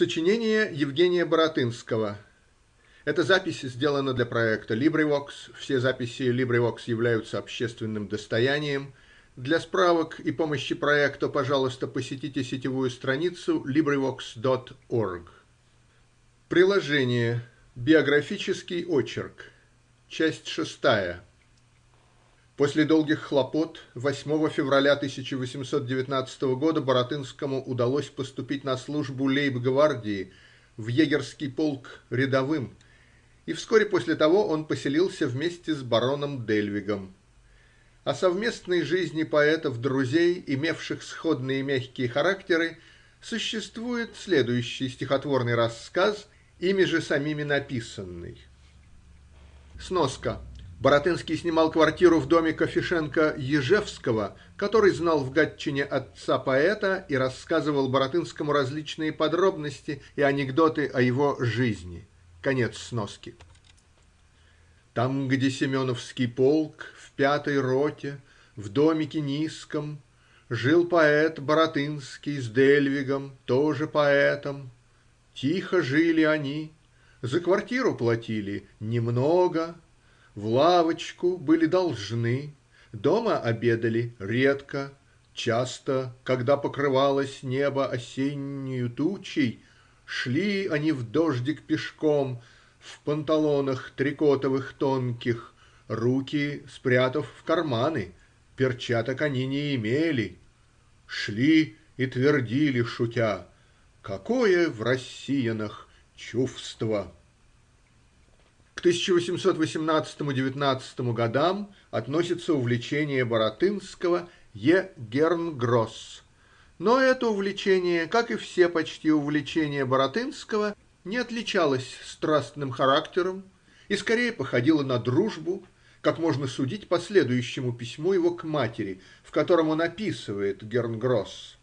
Сочинение Евгения Баратынского. Эта запись сделана для проекта LibriVox. Все записи LibriVox являются общественным достоянием. Для справок и помощи проекту, пожалуйста, посетите сетевую страницу LibriVox.org. Приложение. Биографический очерк. Часть шестая. После долгих хлопот 8 февраля 1819 года Баратынскому удалось поступить на службу лейб-гвардии в егерский полк рядовым, и вскоре после того он поселился вместе с бароном Дельвигом. О совместной жизни поэтов-друзей, имевших сходные мягкие характеры, существует следующий стихотворный рассказ, ими же самими написанный. Сноска Баратынский снимал квартиру в доме Кофешенко Ежевского, который знал в Гатчине отца поэта и рассказывал Баратынскому различные подробности и анекдоты о его жизни. Конец сноски. Там, где Семеновский полк, в пятой роте, в домике низком, Жил поэт Баратынский с Дельвигом, тоже поэтом. Тихо жили они, за квартиру платили немного, в лавочку были должны, дома обедали редко, часто, когда покрывалось небо осеннею тучей, шли они в дождик пешком в панталонах трикотовых тонких, руки спрятав в карманы, перчаток они не имели, шли и твердили шутя: "Какое в россиянах чувство!" К 1818-19 годам относится увлечение Баратынского Е. Гернгросс, но это увлечение, как и все почти увлечения Баратынского, не отличалось страстным характером и скорее походило на дружбу, как можно судить по следующему письму его к матери, в котором он описывает Гернгросс.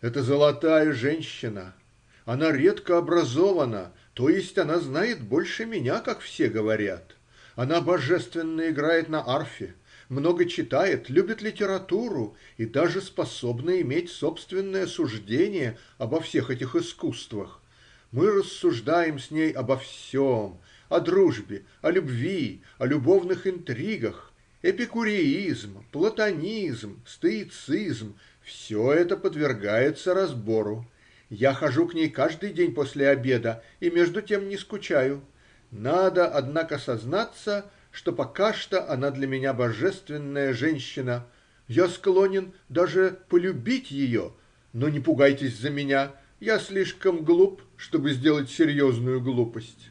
"Это золотая женщина. Она редко образована то есть она знает больше меня, как все говорят. Она божественно играет на арфе, много читает, любит литературу и даже способна иметь собственное суждение обо всех этих искусствах. Мы рассуждаем с ней обо всем: о дружбе, о любви, о любовных интригах. Эпикуреизм, платонизм, стоицизм – все это подвергается разбору. Я хожу к ней каждый день после обеда и между тем не скучаю. Надо, однако, сознаться, что пока что она для меня божественная женщина. Я склонен даже полюбить ее, но не пугайтесь за меня, я слишком глуп, чтобы сделать серьезную глупость.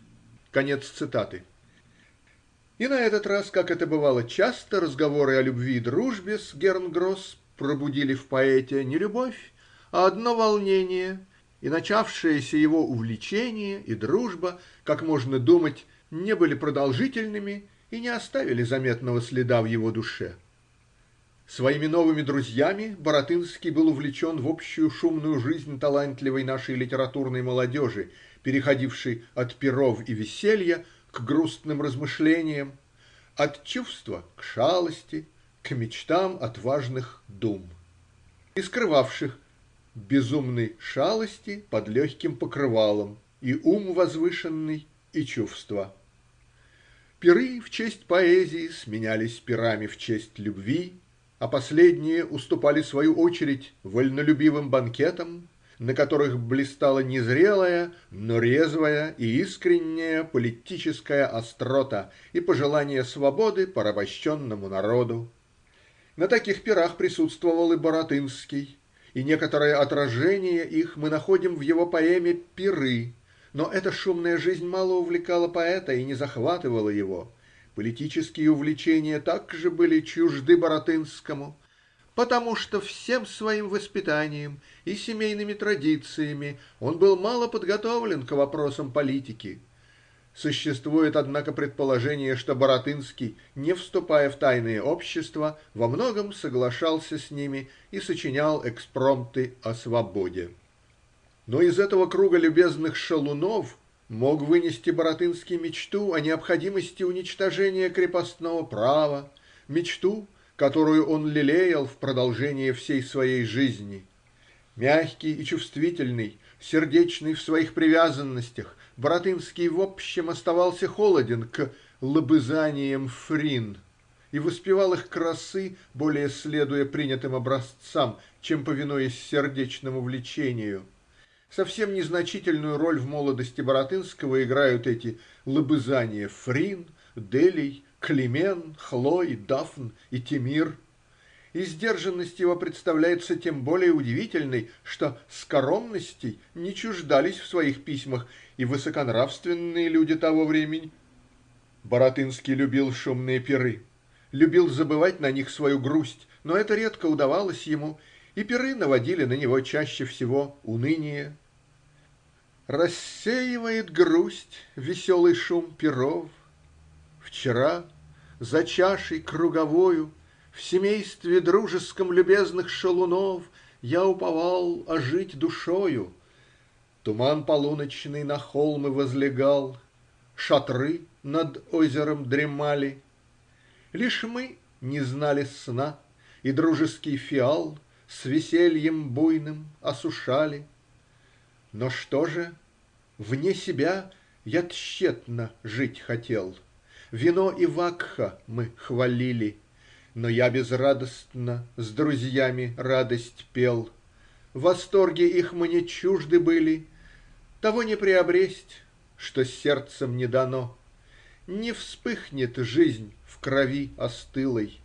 Конец цитаты. И на этот раз, как это бывало часто, разговоры о любви и дружбе с Гернгросс пробудили в поэте не любовь, а одно волнение и начавшееся его увлечение и дружба, как можно думать, не были продолжительными и не оставили заметного следа в его душе. Своими новыми друзьями Баратынский был увлечен в общую шумную жизнь талантливой нашей литературной молодежи, переходившей от пиров и веселья к грустным размышлениям, от чувства к шалости, к мечтам отважных дум, и скрывавших безумной шалости под легким покрывалом, и ум возвышенный, и чувства. Пиры в честь поэзии сменялись пирами в честь любви, а последние уступали свою очередь вольнолюбивым банкетам, на которых блистала незрелая, но резвая и искренняя политическая острота и пожелание свободы порабощенному народу. На таких пирах присутствовал и Баратынский и некоторое отражение их мы находим в его поэме "Пиры", но эта шумная жизнь мало увлекала поэта и не захватывала его. Политические увлечения также были чужды Баратынскому, потому что всем своим воспитанием и семейными традициями он был мало подготовлен к вопросам политики. Существует, однако, предположение, что Баратынский, не вступая в тайные общества, во многом соглашался с ними и сочинял экспромты о свободе. Но из этого круга любезных шалунов мог вынести Баратынский мечту о необходимости уничтожения крепостного права, мечту, которую он лелеял в продолжение всей своей жизни. Мягкий и чувствительный, сердечный в своих привязанностях, Баратынский в общем оставался холоден к лобызаниям Фрин и воспевал их красы, более следуя принятым образцам, чем повинуясь сердечному влечению. Совсем незначительную роль в молодости Баратынского играют эти лобызания Фрин, Делий, Климен, Хлой, Дафн и Темир и сдержанность его представляется тем более удивительной, что скоромностей не чуждались в своих письмах и высоконравственные люди того времени. Баратынский любил шумные пиры, любил забывать на них свою грусть, но это редко удавалось ему, и пиры наводили на него чаще всего уныние. Рассеивает грусть веселый шум пиров. Вчера за чашей круговою В семействе дружеском любезных шалунов Я уповал ожить душою. Туман полуночный на холмы возлегал, Шатры над озером дремали. Лишь мы не знали сна, и дружеский фиал С весельем буйным осушали. Но что же? Вне себя я тщетно жить хотел. Вино и вакха мы хвалили, Но я безрадостно с друзьями радость пел. Восторги их мне чужды были, того не приобресть, что сердцем не дано. Не вспыхнет жизнь в крови остылой.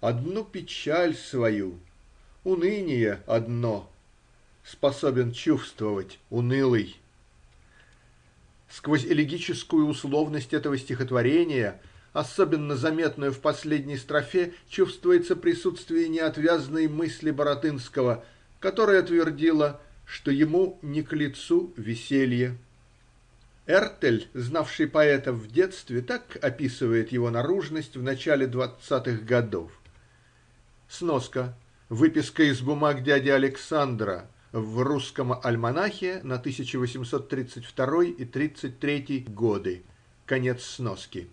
Одну печаль свою, уныние одно, Способен чувствовать унылый. Сквозь элегическую условность этого стихотворения, особенно заметную в последней строфе, чувствуется присутствие неотвязной мысли Баратынского, которая твердила что ему не к лицу веселье. Эртель, знавший поэта в детстве, так описывает его наружность в начале двадцатых годов. Сноска. Выписка из бумаг дяди Александра в русском альманахе на 1832 и 33 годы. Конец сноски.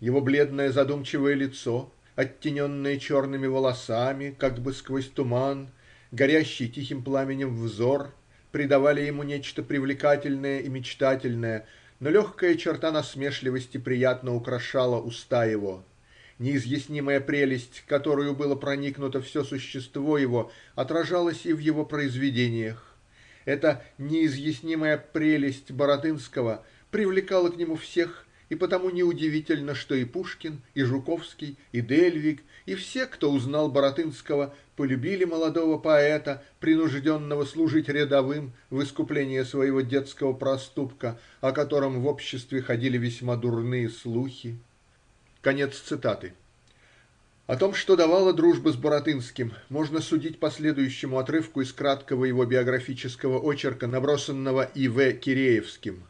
Его бледное задумчивое лицо, оттененное черными волосами, как бы сквозь туман, горящий тихим пламенем взор придавали ему нечто привлекательное и мечтательное, но легкая черта насмешливости приятно украшала уста его. Неизъяснимая прелесть, которую было проникнуто все существо его, отражалась и в его произведениях. Эта неизъяснимая прелесть Баратынского привлекала к нему всех и потому неудивительно, что и Пушкин, и Жуковский, и Дельвиг, и все, кто узнал Баратынского, полюбили молодого поэта, принужденного служить рядовым в искупление своего детского проступка, о котором в обществе ходили весьма дурные слухи. Конец цитаты. О том, что давала дружба с Баратынским, можно судить по следующему отрывку из краткого его биографического очерка, набросанного И. В. Киреевским.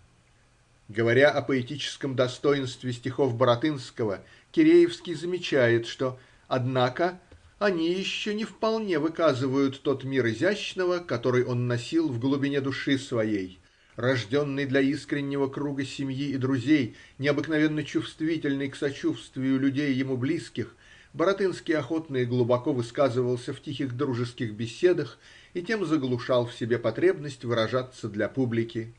Говоря о поэтическом достоинстве стихов Баратынского, Киреевский замечает, что, однако, они еще не вполне выказывают тот мир изящного, который он носил в глубине души своей, рожденный для искреннего круга семьи и друзей, необыкновенно чувствительный к сочувствию людей ему близких, Баратынский охотно и глубоко высказывался в тихих дружеских беседах и тем заглушал в себе потребность выражаться для публики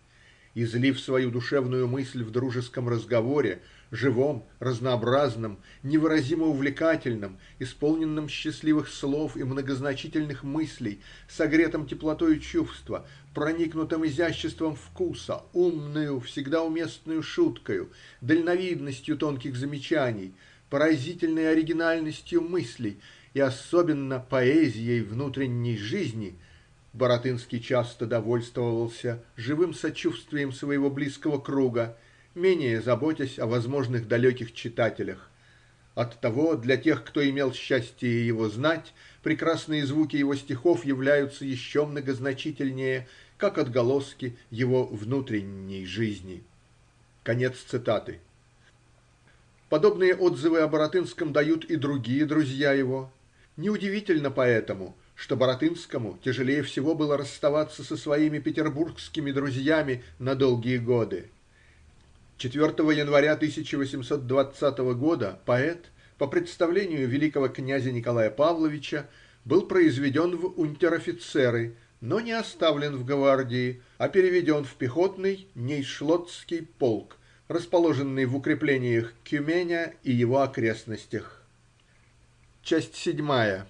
излив свою душевную мысль в дружеском разговоре, живом, разнообразном, невыразимо увлекательном, исполненном счастливых слов и многозначительных мыслей, согретом теплотой чувства, проникнутым изяществом вкуса, умную, всегда уместную шуткою, дальновидностью тонких замечаний, поразительной оригинальностью мыслей и особенно поэзией внутренней жизни – Баратынский часто довольствовался живым сочувствием своего близкого круга, менее заботясь о возможных далеких читателях. Оттого для тех, кто имел счастье его знать, прекрасные звуки его стихов являются еще многозначительнее, как отголоски его внутренней жизни. Конец цитаты. Подобные отзывы о Баратынском дают и другие друзья его. Неудивительно поэтому, что Баратынскому тяжелее всего было расставаться со своими петербургскими друзьями на долгие годы. 4 января 1820 года поэт, по представлению великого князя Николая Павловича, был произведен в унтер-офицеры, но не оставлен в гвардии, а переведен в пехотный нейшлоттский полк, расположенный в укреплениях Кюменя и его окрестностях. Часть седьмая.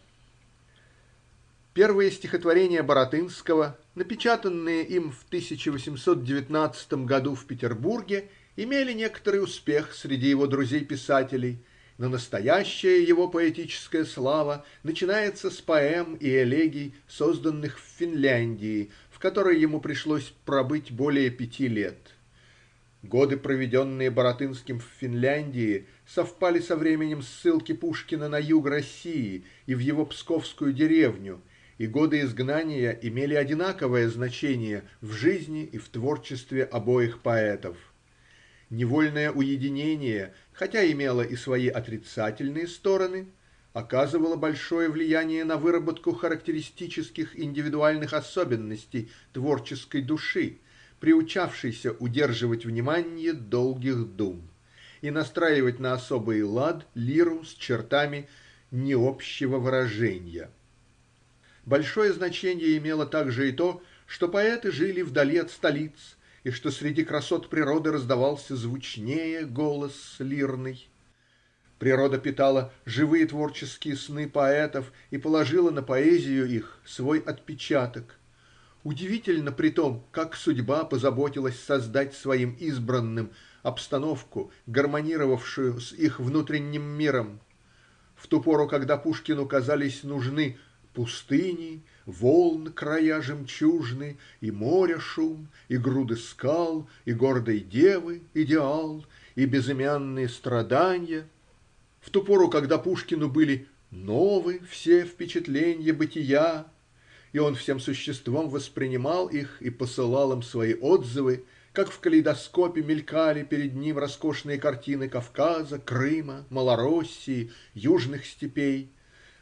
Первые стихотворения Баратынского, напечатанные им в 1819 году в Петербурге, имели некоторый успех среди его друзей-писателей, но настоящая его поэтическая слава начинается с поэм и элегий, созданных в Финляндии, в которой ему пришлось пробыть более пяти лет. Годы, проведенные Баратынским в Финляндии, совпали со временем ссылки Пушкина на юг России и в его псковскую деревню, и годы изгнания имели одинаковое значение в жизни и в творчестве обоих поэтов. Невольное уединение, хотя имело и свои отрицательные стороны, оказывало большое влияние на выработку характеристических индивидуальных особенностей творческой души, приучавшейся удерживать внимание долгих дум и настраивать на особый лад лиру с чертами необщего выражения. Большое значение имело также и то, что поэты жили вдали от столиц и что среди красот природы раздавался звучнее голос лирный. Природа питала живые творческие сны поэтов и положила на поэзию их свой отпечаток. Удивительно притом, как судьба позаботилась создать своим избранным обстановку, гармонировавшую с их внутренним миром. В ту пору, когда Пушкину казались нужны пустыни, волн края жемчужны, и море шум, и груды скал, и гордой девы идеал, и безымянные страдания, в ту пору, когда Пушкину были новы все впечатленья бытия, и он всем существом воспринимал их и посылал им свои отзывы, как в калейдоскопе мелькали перед ним роскошные картины Кавказа, Крыма, Малороссии, южных степей,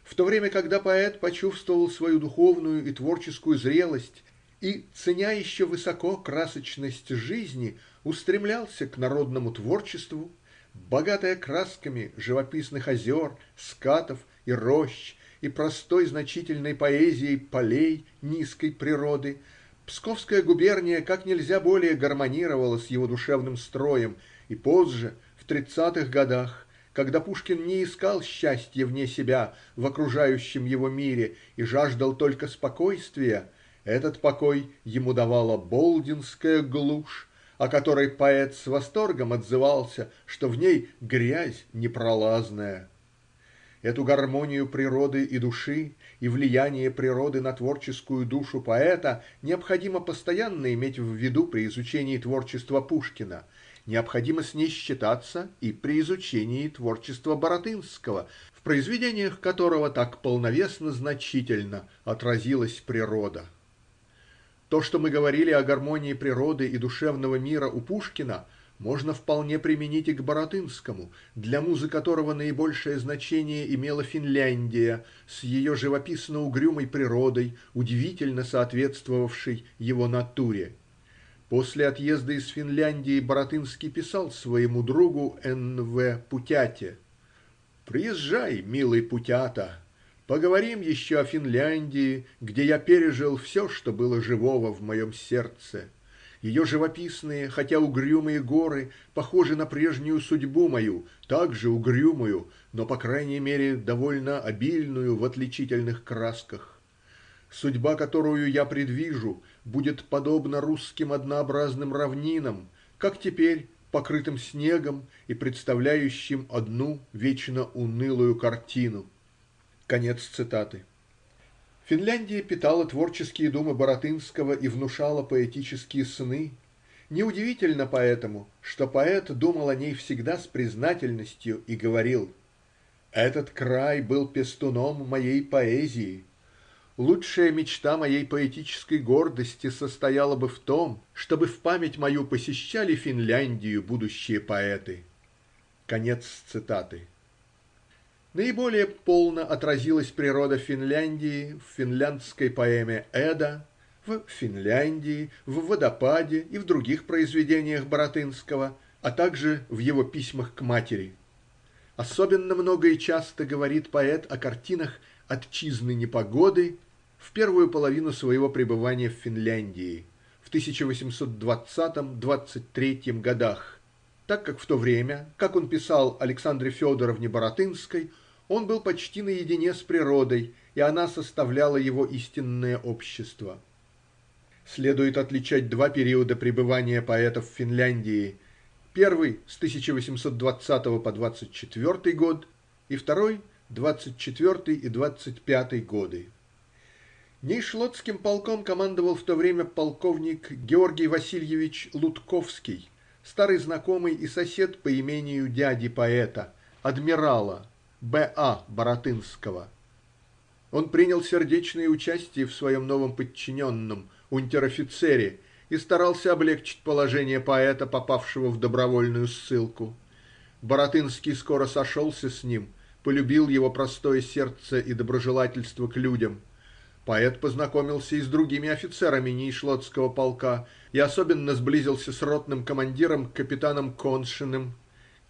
в то время когда поэт почувствовал свою духовную и творческую зрелость и, ценя еще высоко красочность жизни, устремлялся к народному творчеству, богатое красками живописных озер, скатов и рощ, и простой значительной поэзией полей низкой природы, Псковская губерния как нельзя более гармонировала с его душевным строем, и позже, в тридцатых годах, когда Пушкин не искал счастья вне себя, в окружающем его мире, и жаждал только спокойствия, этот покой ему давала болдинская глушь, о которой поэт с восторгом отзывался, что в ней грязь непролазная. Эту гармонию природы и души и влияние природы на творческую душу поэта необходимо постоянно иметь в виду при изучении творчества Пушкина, необходимо с ней считаться и при изучении творчества Баратынского, в произведениях которого так полновесно значительно отразилась природа. То, что мы говорили о гармонии природы и душевного мира у Пушкина – можно вполне применить и к Баратынскому, для музы которого наибольшее значение имела Финляндия с ее живописно-угрюмой природой, удивительно соответствовавшей его натуре. После отъезда из Финляндии Баратынский писал своему другу Н. В. Путяте «Приезжай, милый Путята, поговорим еще о Финляндии, где я пережил все, что было живого в моем сердце». Ее живописные, хотя угрюмые горы похожи на прежнюю судьбу мою, также угрюмую, но по крайней мере довольно обильную в отличительных красках. Судьба, которую я предвижу, будет подобна русским однообразным равнинам, как теперь покрытым снегом и представляющим одну вечно унылую картину. Конец цитаты. Финляндия питала творческие думы Баратынского и внушала поэтические сны. Неудивительно поэтому, что поэт думал о ней всегда с признательностью и говорил «Этот край был пестуном моей поэзии. Лучшая мечта моей поэтической гордости состояла бы в том, чтобы в память мою посещали Финляндию будущие поэты». Конец цитаты. Наиболее полно отразилась природа Финляндии в финляндской поэме "Эда", в "Финляндии", в "Водопаде" и в других произведениях Баратынского, а также в его письмах к матери. Особенно много и часто говорит поэт о картинах, отчизны непогоды в первую половину своего пребывания в Финляндии, в тысяча-восемьсот-двадцатом-двадцать третьем годах, так как в то время, как он писал Александре Федоровне Баратынской, он был почти наедине с природой, и она составляла его истинное общество. Следует отличать два периода пребывания поэта в Финляндии первый с тысяча восемьсот двадцатого по двадцать четвертый год и второй двадцать четвертый и двадцать пятый годы. Нейшлотским полком командовал в то время полковник Георгий Васильевич Лутковский, старый знакомый и сосед по имению дяди поэта, адмирала Б. А. Баратынского. Он принял сердечное участие в своем новом подчиненном, унтер-офицере, и старался облегчить положение поэта, попавшего в добровольную ссылку. Баратынский скоро сошелся с ним, полюбил его простое сердце и доброжелательство к людям. Поэт познакомился и с другими офицерами Нейшлотского полка и особенно сблизился с ротным командиром капитаном Коншиным.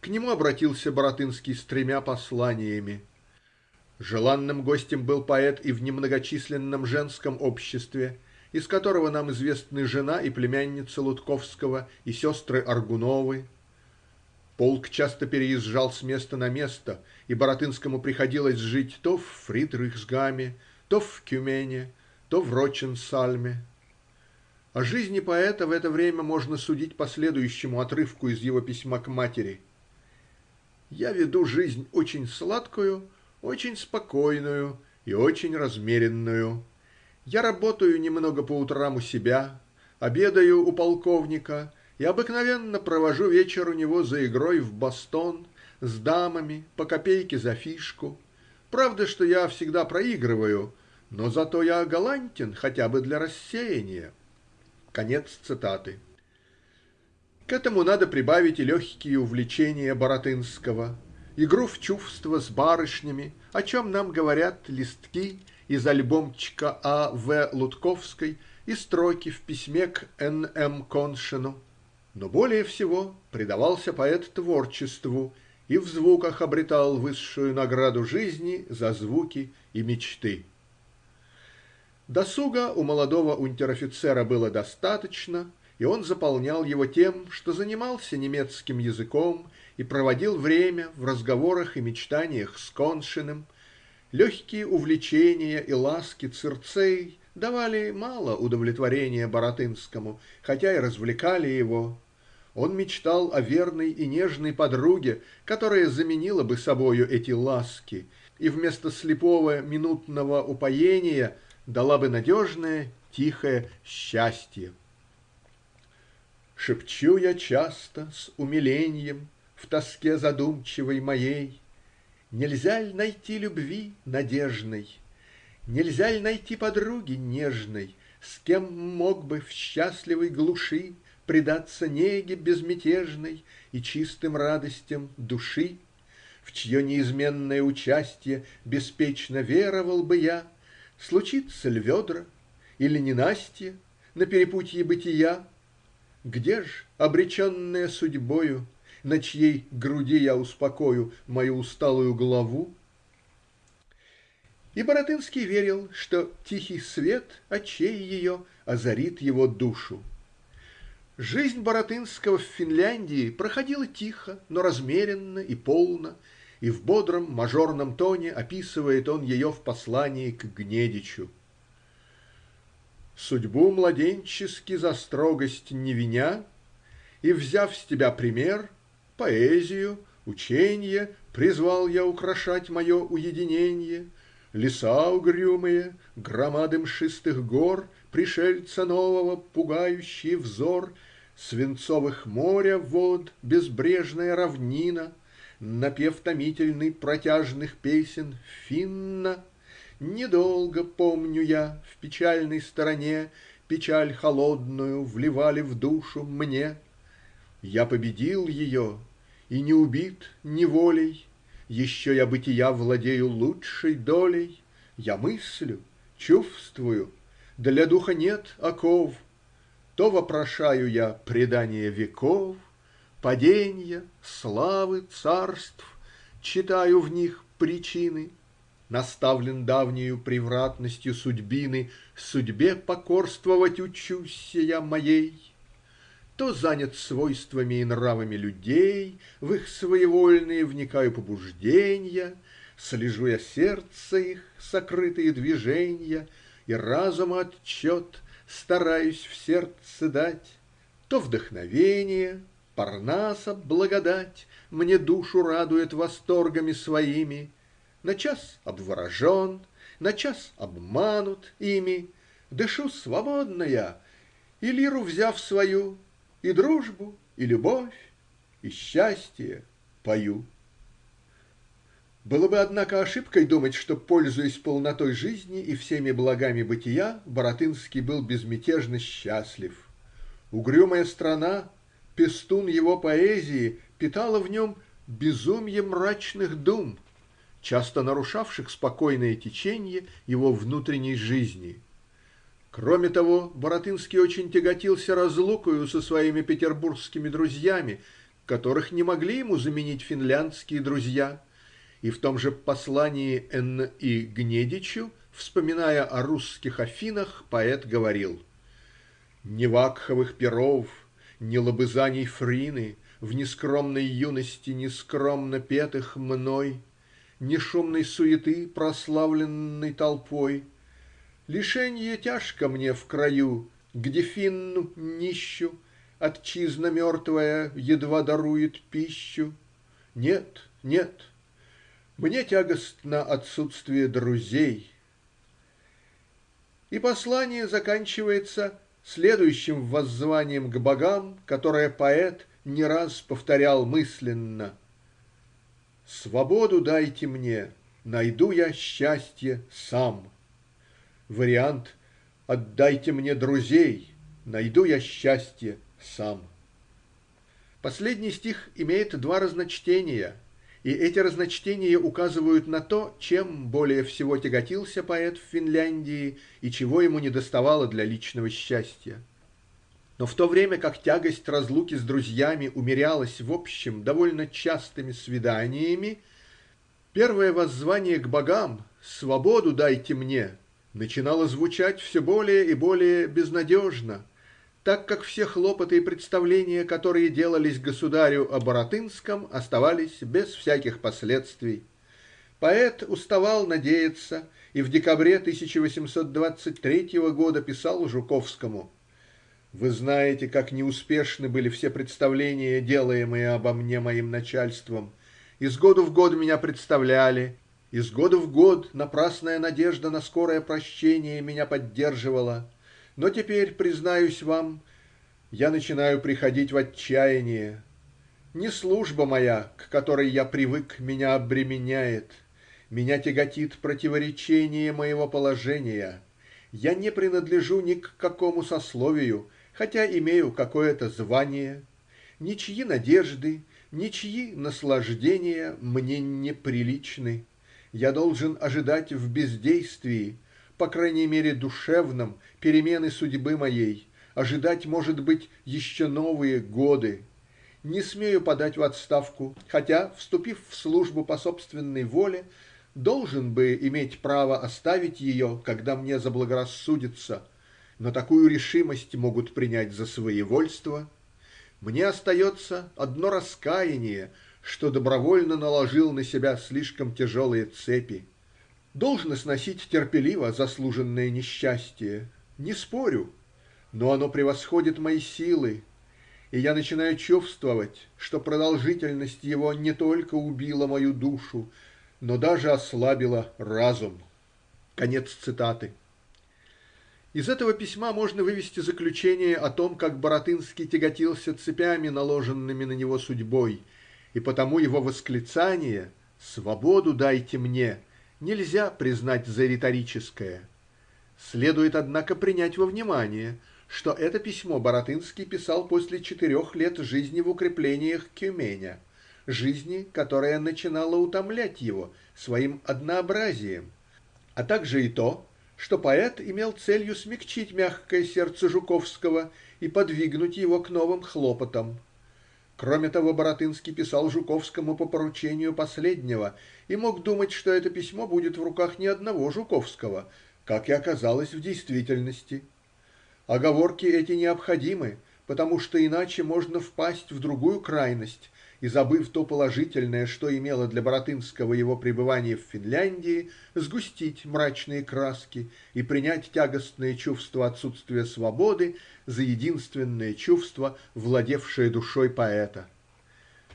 К нему обратился Баратынский с тремя посланиями. Желанным гостем был поэт и в немногочисленном женском обществе, из которого нам известны жена и племянница Лутковского и сестры Аргуновы. Полк часто переезжал с места на место, и Баратынскому приходилось жить то в Фридрихсгаме, то в Кюмене, то в Роченсальме. О жизни поэта в это время можно судить по следующему отрывку из его письма к матери. «Я веду жизнь очень сладкую, очень спокойную и очень размеренную. Я работаю немного по утрам у себя, обедаю у полковника и обыкновенно провожу вечер у него за игрой в бастон с дамами по копейке за фишку. Правда, что я всегда проигрываю, но зато я галантен хотя бы для рассеяния. Конец цитаты. К этому надо прибавить и легкие увлечения Баратынского, игру в чувство с барышнями, о чем нам говорят листки из альбомчика А. В. Лутковской и строки в письме к Н. М. Коншину. Но более всего предавался поэт творчеству и в звуках обретал высшую награду жизни за звуки и мечты. Досуга у молодого унтер-офицера было достаточно, и он заполнял его тем, что занимался немецким языком и проводил время в разговорах и мечтаниях с Коншиным. Легкие увлечения и ласки Цирцей давали мало удовлетворения Баратынскому, хотя и развлекали его. Он мечтал о верной и нежной подруге, которая заменила бы собою эти ласки, и вместо слепого минутного упоения – дала бы надежное, тихое счастье. Шепчу я часто с умилением В тоске задумчивой моей, Нельзя ль найти любви надежной, Нельзя ль найти подруги нежной, С кем мог бы в счастливой глуши Предаться неге безмятежной И чистым радостям души, В чье неизменное участье Беспечно веровал бы я, Случится ль ведра или ненастье На перепутье бытия? Где ж, обреченная судьбою, На чьей груди я успокою Мою усталую главу? И Баратынский верил, что тихий свет очей ее озарит его душу. Жизнь Баратынского в Финляндии проходила тихо, но размеренно и полно, и в бодром мажорном тоне описывает он ее в послании к Гнедичу. Судьбу младенчески за строгость не виня, И, взяв с тебя пример, поэзию, ученье, Призвал я украшать мое уединенье. Леса угрюмые, громады мшистых гор, Пришельца нового пугающий взор, Свинцовых моря вод безбрежная равнина — напев томительный протяжных песен Финна. Недолго помню я в печальной стороне Печаль холодную вливали в душу мне. Я победил ее и не убит неволей, Еще я бытия владею лучшей долей. Я мыслю, чувствую, для духа нет оков, То вопрошаю я предания веков, паденья, славы царств, Читаю в них причины. наставлен давнею превратностью судьбины, судьбе покорствовать учуся я моей, то занят свойствами и нравами людей, в их своевольные вникаю побужденья, слежу я сердца их сокрытые движенья и разума отчет стараюсь в сердце дать, то вдохновение, Парнаса благодать мне душу радует восторгами своими, на час обворожен, на час обманут ими, дышу свободно я, и лиру взяв свою, и дружбу, и любовь, и счастье пою. Было бы, однако, ошибкой думать, что, пользуясь полнотой жизни и всеми благами бытия, Баратынский был безмятежно счастлив. Угрюмая страна, пестун его поэзии, питала в нем безумье мрачных дум, часто нарушавших спокойное течение его внутренней жизни. Кроме того, Баратынский очень тяготился разлукою со своими петербургскими друзьями, которых не могли ему заменить финляндские друзья, и в том же послании Н. И. Гнедичу, вспоминая о русских Афинах, поэт говорил «Ни вакховых перов, ни лобызаний Фрины в нескромной юности нескромно петых мной, ни шумной суеты, прославленной толпой. Лишенье тяжко мне в краю, где Финну нищу отчизна мертвая едва дарует пищу. Нет, нет, мне тягостно отсутствие друзей. И послание заканчивается следующим воззванием к богам, которое поэт не раз повторял мысленно Свободу дайте мне, найду я счастье сам. Вариант Отдайте мне друзей, найду я счастье сам. Последний стих имеет два разночтения, и эти разночтения указывают на то, чем более всего тяготился поэт в Финляндии и чего ему недоставало для личного счастья. Но в то время как тягость разлуки с друзьями умерялась в общем довольно частыми свиданиями, первое воззвание к богам «Свободу дайте мне» начинало звучать все более и более безнадежно, так как все хлопоты и представления, которые делались государю о Баратынском, оставались без всяких последствий. Поэт уставал надеяться и в декабре 1823 года писал Жуковскому вы знаете, как неуспешны были все представления, делаемые обо мне моим начальством. Из года в год меня представляли, из года в год напрасная надежда на скорое прощение меня поддерживала. Но теперь, признаюсь вам, я начинаю приходить в отчаяние. Не служба моя, к которой я привык, меня обременяет. Меня тяготит противоречение моего положения. Я не принадлежу ни к какому сословию, хотя имею какое-то звание, ничьи надежды, ничьи наслаждения мне неприличны. Я должен ожидать в бездействии, по крайней мере душевном, перемены судьбы моей, ожидать, может быть, еще новые годы. Не смею подать в отставку, хотя, вступив в службу по собственной воле, должен бы иметь право оставить ее, когда мне заблагорассудится но такую решимость могут принять за своевольство. Мне остается одно раскаяние, что добровольно наложил на себя слишком тяжелые цепи. Должно сносить терпеливо заслуженное несчастье, не спорю, но оно превосходит мои силы, и я начинаю чувствовать, что продолжительность его не только убила мою душу, но даже ослабила разум. Конец цитаты. Из этого письма можно вывести заключение о том, как Баратынский тяготился цепями, наложенными на него судьбой, и потому его восклицание «Свободу дайте мне» нельзя признать за риторическое. Следует, однако, принять во внимание, что это письмо Баратынский писал после четырех лет жизни в укреплениях Кюменя, жизни, которая начинала утомлять его своим однообразием, а также и то, что поэт имел целью смягчить мягкое сердце Жуковского и подвигнуть его к новым хлопотам. Кроме того, Баратынский писал Жуковскому по поручению последнего и мог думать, что это письмо будет в руках не одного Жуковского, как и оказалось в действительности. Оговорки эти необходимы, потому что иначе можно впасть в другую крайность и, забыв то положительное, что имело для Баратынского его пребывание в Финляндии, сгустить мрачные краски и принять тягостное чувство отсутствия свободы за единственное чувство, владевшее душой поэта.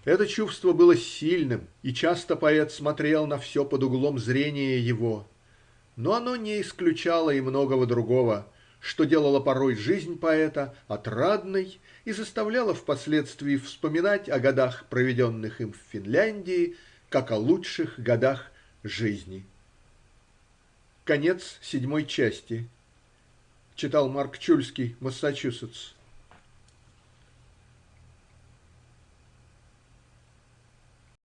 Это чувство было сильным, и часто поэт смотрел на все под углом зрения его. Но оно не исключало и многого другого что делало порой жизнь поэта отрадной и заставляло впоследствии вспоминать о годах, проведенных им в Финляндии, как о лучших годах жизни. Конец седьмой части. Читал Марк Чульский, Массачусетс.